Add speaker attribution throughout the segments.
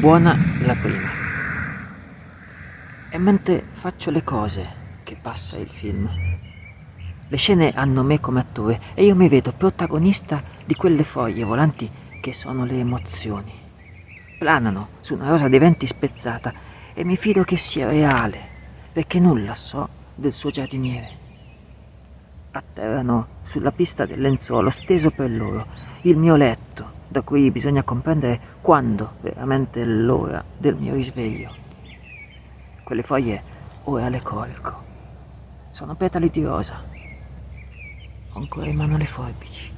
Speaker 1: buona la prima. E mentre faccio le cose che passa il film. Le scene hanno me come attore e io mi vedo protagonista di quelle foglie volanti che sono le emozioni. Planano su una rosa di venti spezzata e mi fido che sia reale, perché nulla so del suo giardiniere. Atterrano sulla pista del lenzuolo steso per loro, il mio letto, da cui bisogna comprendere quando veramente è l'ora del mio risveglio. Quelle foglie ora le colgo. Sono petali di rosa. Ho ancora in mano le forbici.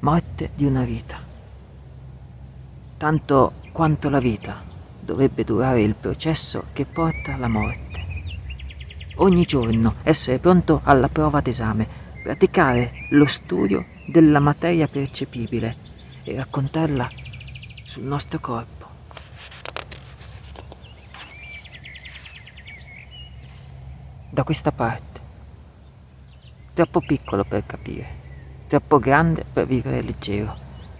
Speaker 1: Morte di una vita. Tanto quanto la vita dovrebbe durare il processo che porta alla morte. Ogni giorno essere pronto alla prova d'esame praticare lo studio della materia percepibile e raccontarla sul nostro corpo. Da questa parte. Troppo piccolo per capire, troppo grande per vivere leggero.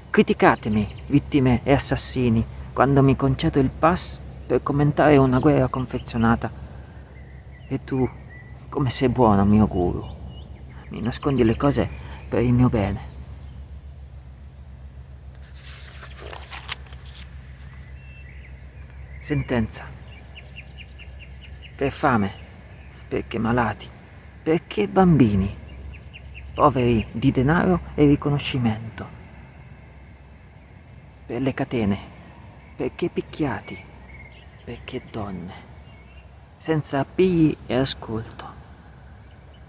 Speaker 1: Criticatemi, vittime e assassini, quando mi concedo il pass per commentare una guerra confezionata. E tu, come sei buono, mio guru mi nascondi le cose per il mio bene. Sentenza. Per fame, perché malati, perché bambini, poveri di denaro e riconoscimento. Per le catene, perché picchiati, perché donne, senza appigli e ascolto.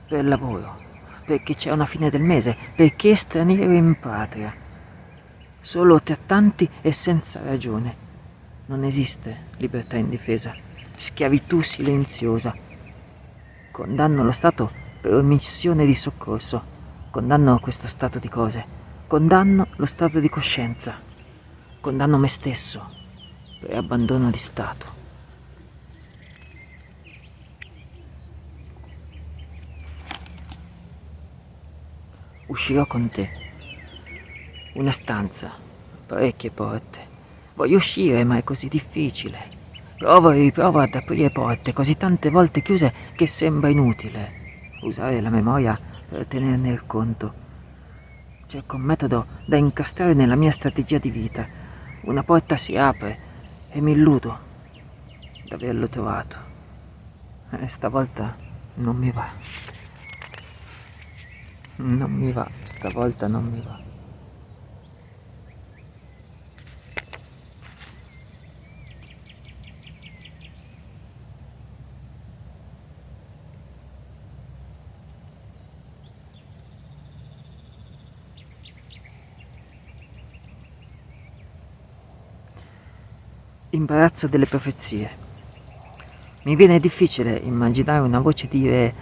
Speaker 1: Per lavoro perché c'è una fine del mese, perché straniero in patria. Solo trattanti e senza ragione. Non esiste libertà indifesa, schiavitù silenziosa. Condanno lo Stato per omissione di soccorso, condanno questo stato di cose, condanno lo stato di coscienza, condanno me stesso per abbandono di Stato. Uscirò con te. Una stanza, parecchie porte. Voglio uscire, ma è così difficile. Provo e riprovo ad aprire porte così tante volte chiuse che sembra inutile usare la memoria per tenerne il conto. Cerco un metodo da incastrare nella mia strategia di vita. Una porta si apre e mi illudo d'averlo trovato. E stavolta non mi va. Non mi va, stavolta non mi va. Imbarazzo delle profezie. Mi viene difficile immaginare una voce dire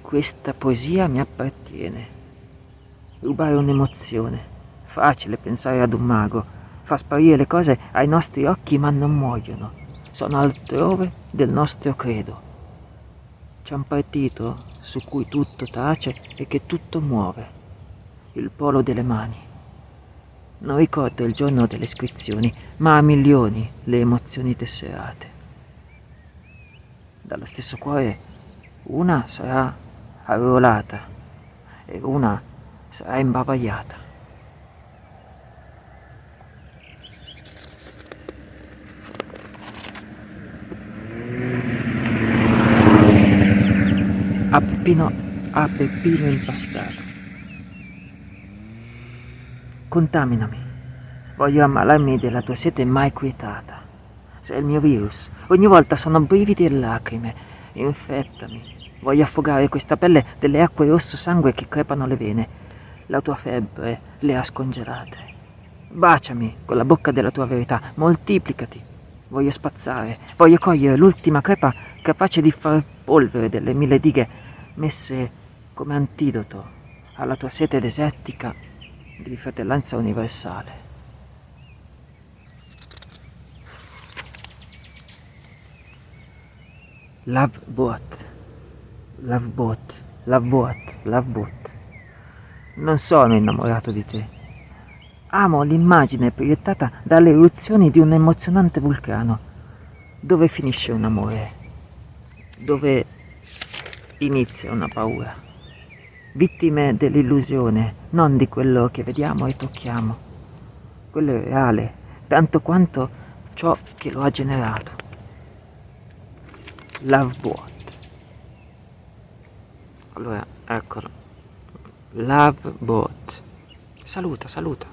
Speaker 1: questa poesia mi appartiene rubare un'emozione. Facile pensare ad un mago, fa sparire le cose ai nostri occhi ma non muoiono, sono altrove del nostro credo. C'è un partito su cui tutto tace e che tutto muove, il polo delle mani. Non ricordo il giorno delle iscrizioni, ma a milioni le emozioni tesserate. Dallo stesso cuore una sarà arruolata e una sarà imbavagliata. A Peppino, a Peppino impastato. Contaminami. Voglio ammalarmi della tua sete mai quietata. Sei il mio virus. Ogni volta sono brividi e lacrime. Infettami. Voglio affogare questa pelle delle acque rosso sangue che crepano le vene la tua febbre le ha scongelate. Baciami con la bocca della tua verità, moltiplicati. Voglio spazzare, voglio cogliere l'ultima crepa capace di far polvere delle mille dighe messe come antidoto alla tua sete desertica di fratellanza universale. Love boat, love boat, love boat, love boat. Non sono innamorato di te, Amo l'immagine proiettata dalle eruzioni di un emozionante vulcano. Dove finisce un amore? Dove inizia una paura? Vittime dell'illusione, non di quello che vediamo e tocchiamo. Quello è reale, tanto quanto ciò che lo ha generato. Love Boat. Allora, eccolo. Love Boat. Saluta, saluta.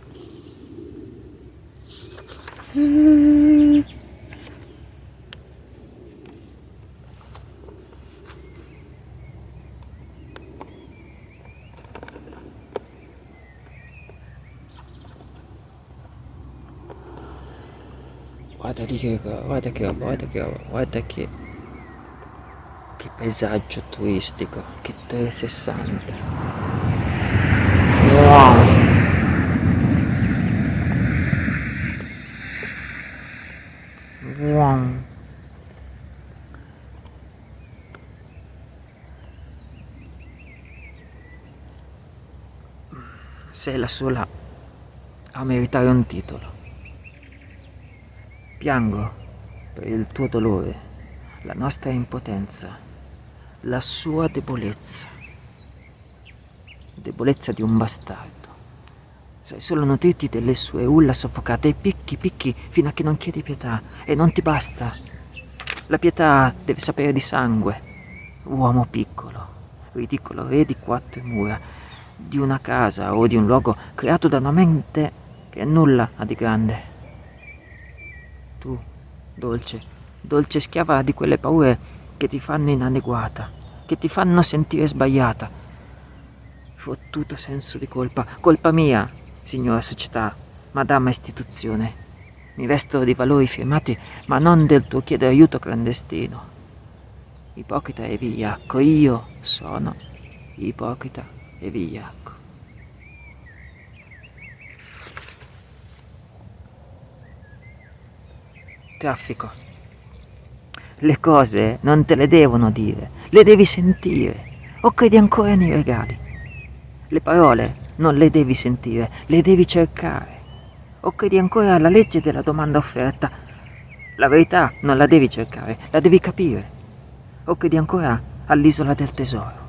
Speaker 1: Guarda lì che guarda che roba, guarda che roba, guarda che che paesaggio turistico, che 360. Sei la sola a meritare un titolo. Piango per il tuo dolore, la nostra impotenza la sua debolezza. Debolezza di un bastardo. Sai solo nutrirti delle sue ulla soffocate e picchi, picchi fino a che non chiedi pietà e non ti basta. La pietà deve sapere di sangue. Uomo piccolo, ridicolo re di quattro mura, di una casa o di un luogo creato da una mente che nulla ha di grande. Tu, dolce, dolce schiava di quelle paure che ti fanno inadeguata, che ti fanno sentire sbagliata. Fottuto senso di colpa, colpa mia, signora società, madama istituzione. Mi vesto di valori firmati, ma non del tuo chiedere aiuto clandestino. Ipocrita e vigliacco, io sono ipocrita e vigliacco. Traffico. Le cose non te le devono dire, le devi sentire. O credi ancora nei regali? Le parole non le devi sentire, le devi cercare. O credi ancora alla legge della domanda offerta? La verità non la devi cercare, la devi capire. O credi ancora all'isola del tesoro?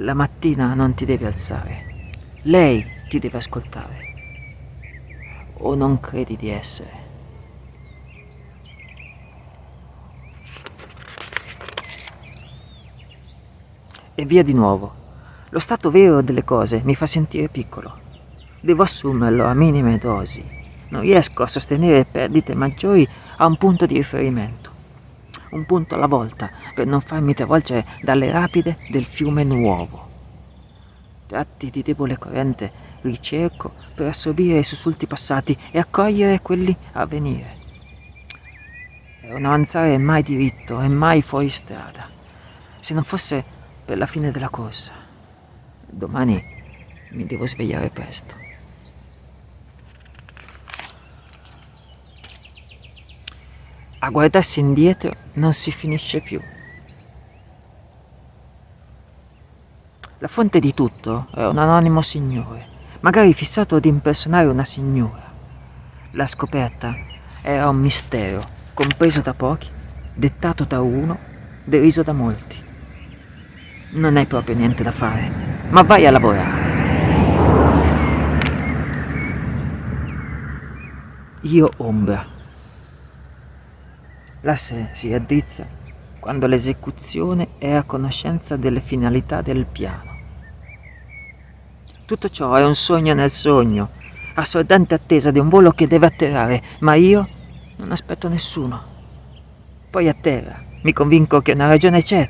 Speaker 1: La mattina non ti devi alzare, lei ti deve ascoltare. O non credi di essere? E via di nuovo. Lo stato vero delle cose mi fa sentire piccolo. Devo assumerlo a minime dosi. Non riesco a sostenere perdite maggiori a un punto di riferimento. Un punto alla volta per non farmi travolgere dalle rapide del fiume nuovo. Tratti di debole corrente ricerco per assorbire i sussulti passati e accogliere quelli a venire. Per non avanzare mai diritto e mai fuori strada. Se non fosse per la fine della corsa. Domani mi devo svegliare presto. A guardarsi indietro non si finisce più. La fonte di tutto è un anonimo signore, magari fissato ad impersonare una signora. La scoperta era un mistero, compreso da pochi, dettato da uno, deriso da molti non hai proprio niente da fare, ma vai a lavorare. Io ombra. L'asse si addrizza quando l'esecuzione è a conoscenza delle finalità del piano. Tutto ciò è un sogno nel sogno, assordante attesa di un volo che deve atterrare, ma io non aspetto nessuno. Poi atterra, mi convinco che una ragione c'è,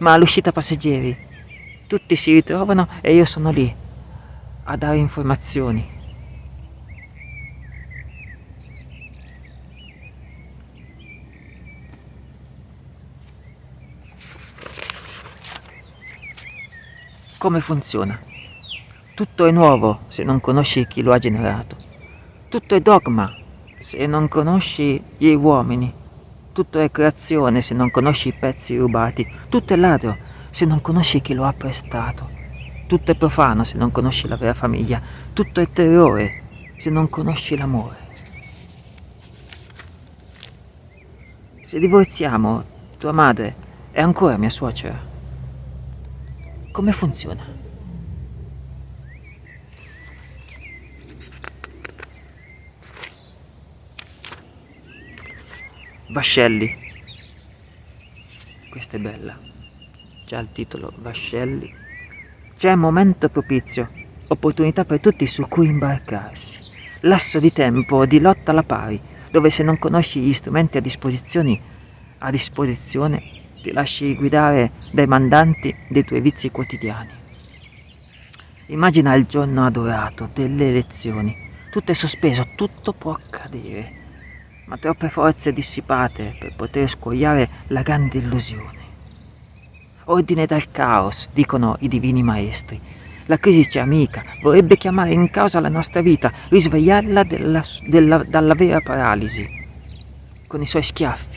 Speaker 1: ma all'uscita passeggeri tutti si ritrovano e io sono lì a dare informazioni. Come funziona? Tutto è nuovo se non conosci chi lo ha generato. Tutto è dogma se non conosci gli uomini. Tutto è creazione se non conosci i pezzi rubati. Tutto è ladro se non conosci chi lo ha prestato. Tutto è profano se non conosci la vera famiglia. Tutto è terrore se non conosci l'amore? Se divorziamo, tua madre è ancora mia suocera. Come funziona? Vascelli. Questa è bella. Già il titolo Vascelli. C'è momento propizio, opportunità per tutti su cui imbarcarsi. Lasso di tempo di lotta alla pari, dove se non conosci gli strumenti a disposizione, a disposizione ti lasci guidare dai mandanti dei tuoi vizi quotidiani. Immagina il giorno adorato delle elezioni. Tutto è sospeso, tutto può accadere ma troppe forze dissipate per poter scuoiare la grande illusione. Ordine dal caos, dicono i divini maestri. La crisi c'è amica, vorrebbe chiamare in causa la nostra vita, risvegliarla della, della, dalla vera paralisi, con i suoi schiaffi.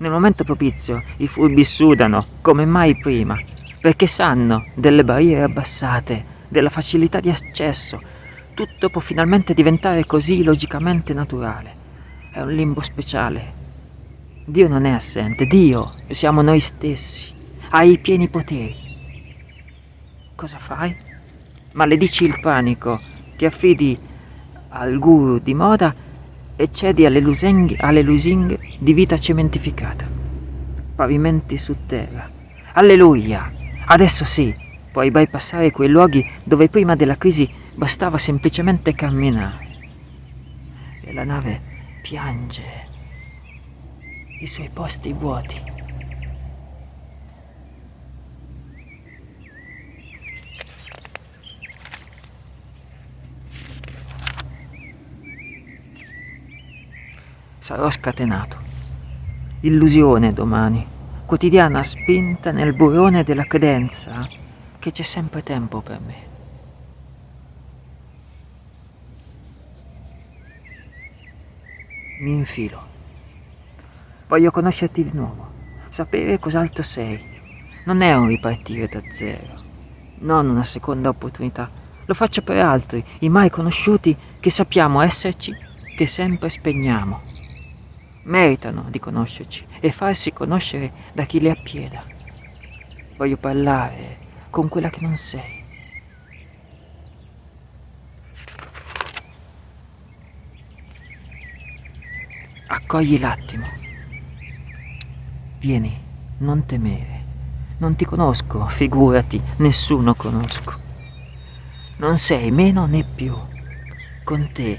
Speaker 1: Nel momento propizio i furbi sudano come mai prima, perché sanno delle barriere abbassate, della facilità di accesso, tutto può finalmente diventare così logicamente naturale. È un limbo speciale. Dio non è assente, Dio siamo noi stessi, ha i pieni poteri. Cosa fai? Maledici il panico, ti affidi al guru di moda e cedi alle lusinghe, alle lusinghe di vita cementificata. Pavimenti su terra. Alleluia! Adesso sì, puoi bypassare quei luoghi dove prima della crisi bastava semplicemente camminare. E la nave piange i suoi posti vuoti. Sarò scatenato. Illusione domani, quotidiana spinta nel burrone della credenza che c'è sempre tempo per me. mi infilo. Voglio conoscerti di nuovo, sapere cos'altro sei. Non è un ripartire da zero, non una seconda opportunità. Lo faccio per altri, i mai conosciuti che sappiamo esserci, che sempre spegniamo. Meritano di conoscerci e farsi conoscere da chi li appieda. Voglio parlare con quella che non sei Accogli l'attimo. Vieni, non temere. Non ti conosco, figurati, nessuno conosco. Non sei meno né più. Con te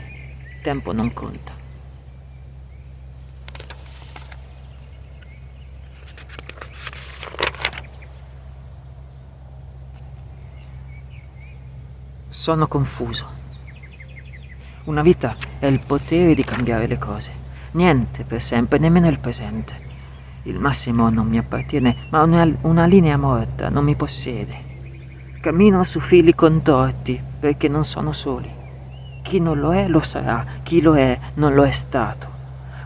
Speaker 1: tempo non conta. Sono confuso. Una vita è il potere di cambiare le cose. Niente per sempre, nemmeno il presente. Il massimo non mi appartiene, ma una, una linea morta non mi possiede. Cammino su fili contorti perché non sono soli. Chi non lo è lo sarà, chi lo è non lo è stato.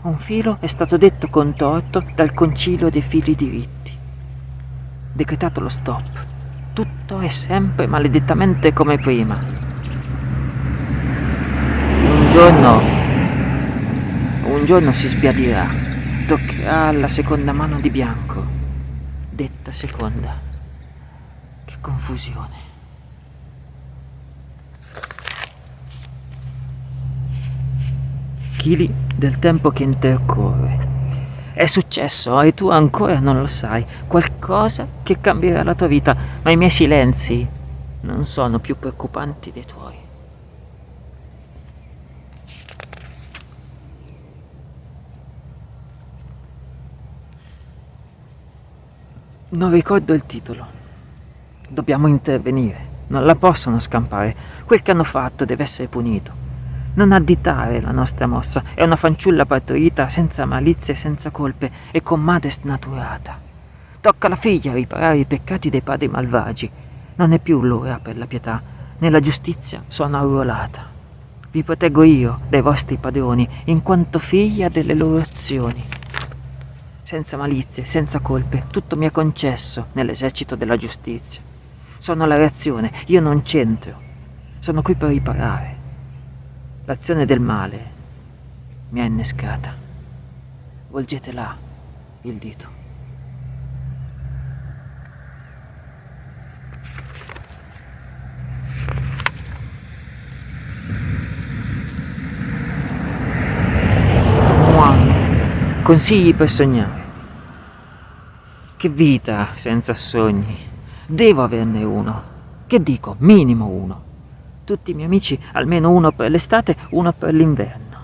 Speaker 1: Un filo è stato detto contorto dal concilio dei fili diritti. Decretato lo stop. Tutto è sempre maledettamente come prima. Un giorno un giorno si sbiadirà, toccherà la seconda mano di bianco. Detta seconda. Che confusione. Chili del tempo che intercorre. È successo e tu ancora non lo sai. Qualcosa che cambierà la tua vita, ma i miei silenzi non sono più preoccupanti dei tuoi. Non ricordo il titolo. Dobbiamo intervenire. Non la possono scampare. Quel che hanno fatto deve essere punito. Non additare la nostra mossa. È una fanciulla partorita senza malizie senza colpe e con madre snaturata. Tocca alla figlia riparare i peccati dei padri malvagi. Non è più l'ora per la pietà. Nella giustizia sono arruolata. Vi proteggo io dai vostri padroni, in quanto figlia delle loro azioni senza malizie, senza colpe, tutto mi è concesso nell'esercito della giustizia. Sono la reazione, io non c'entro. Sono qui per riparare. L'azione del male mi ha innescata. Volgete là il dito. Consigli per sognare. Che vita senza sogni. Devo averne uno. Che dico, minimo uno. Tutti i miei amici, almeno uno per l'estate, uno per l'inverno.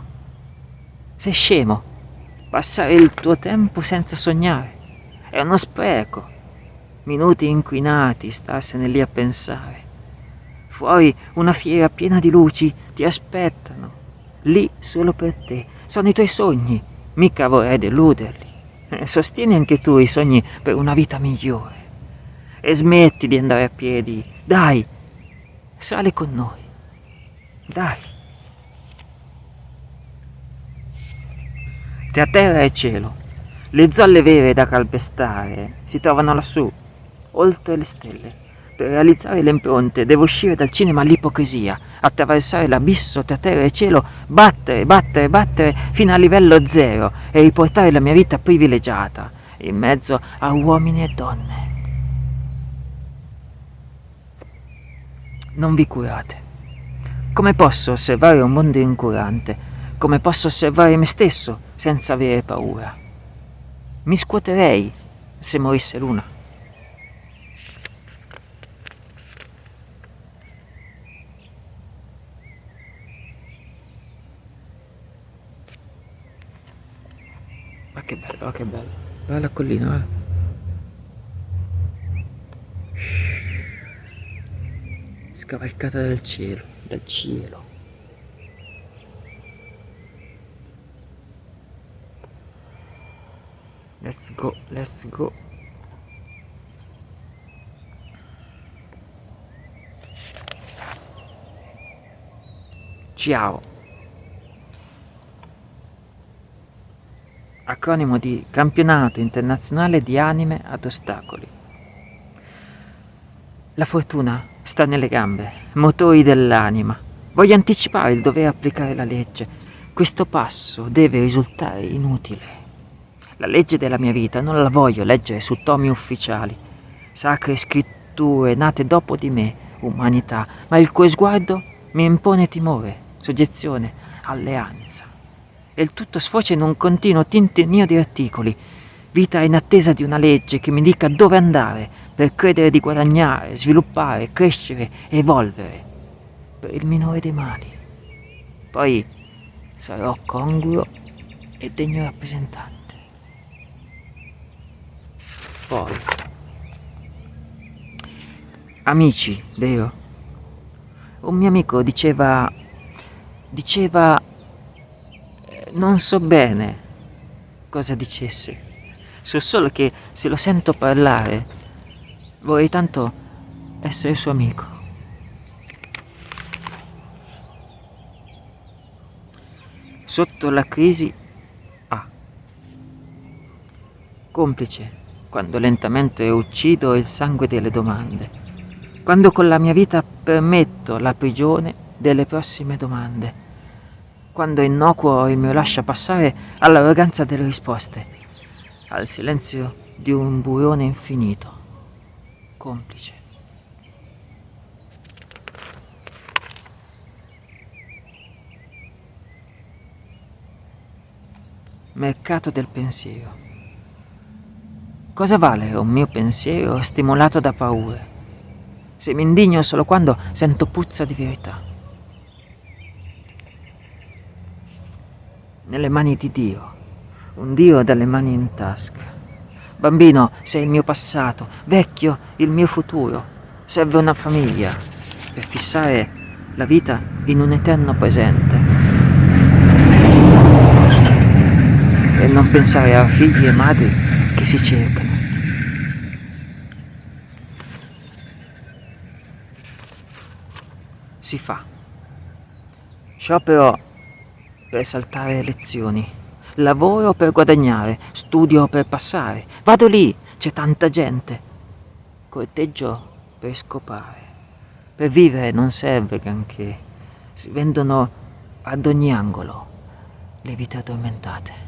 Speaker 1: Sei scemo. Passare il tuo tempo senza sognare. È uno spreco. Minuti inquinati, starsene lì a pensare. Fuori una fiera piena di luci ti aspettano. Lì solo per te. Sono i tuoi sogni. Mica vorrei deluderli. Eh, sostieni anche tu i sogni per una vita migliore. E smetti di andare a piedi. Dai, sali con noi. Dai. Tra terra e cielo, le zolle vere da calpestare si trovano lassù, oltre le stelle. Per realizzare le impronte devo uscire dal cinema all'ipocrisia, attraversare l'abisso tra terra e cielo, battere, battere, battere fino a livello zero e riportare la mia vita privilegiata in mezzo a uomini e donne. Non vi curate. Come posso osservare un mondo incurante? Come posso osservare me stesso senza avere paura? Mi scuoterei se morisse l'una. Ma che bello, ma che bello. Guarda la collina, guarda. Scavalcata dal cielo, dal cielo. Let's go, let's go. Ciao. acronimo di Campionato Internazionale di Anime ad Ostacoli. La fortuna sta nelle gambe, motori dell'anima. Voglio anticipare il dover applicare la legge. Questo passo deve risultare inutile. La legge della mia vita non la voglio leggere su tomi ufficiali, sacre scritture nate dopo di me, umanità, ma il cui sguardo mi impone timore, soggezione, alleanza e il tutto sfocia in un continuo tintinnio di articoli, vita in attesa di una legge che mi dica dove andare per credere di guadagnare, sviluppare, crescere, evolvere, per il minore dei mali. Poi sarò congruo e degno rappresentante. Poi, amici, vero? Un mio amico diceva, diceva non so bene cosa dicesse. So solo che se lo sento parlare, vorrei tanto essere suo amico. Sotto la crisi Ah. Complice quando lentamente uccido il sangue delle domande, quando con la mia vita permetto la prigione delle prossime domande quando innocuo il mio lascia passare all'arroganza delle risposte, al silenzio di un burrone infinito, complice. Mercato del pensiero. Cosa vale un mio pensiero stimolato da paure? Se mi indigno solo quando sento puzza di verità. nelle mani di Dio, un Dio dalle mani in tasca. Bambino, sei il mio passato, vecchio, il mio futuro. Serve una famiglia per fissare la vita in un eterno presente. E non pensare a figli e madri che si cercano. Si fa. Sciopero per saltare lezioni. Lavoro per guadagnare, studio per passare. Vado lì, c'è tanta gente. Corteggio per scopare. Per vivere non serve granché. Si vendono ad ogni angolo, le vite addormentate.